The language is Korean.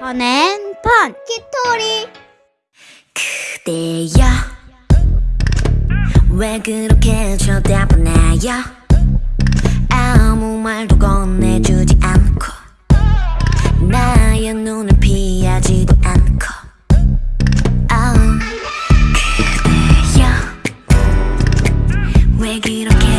펀앤펀! 키토리. 그대여. 왜 그렇게 쳐다보나요? 아무 말도 건네주지 않고 나의 눈을 피하지도 않고. oh. 그대여. 왜 그렇게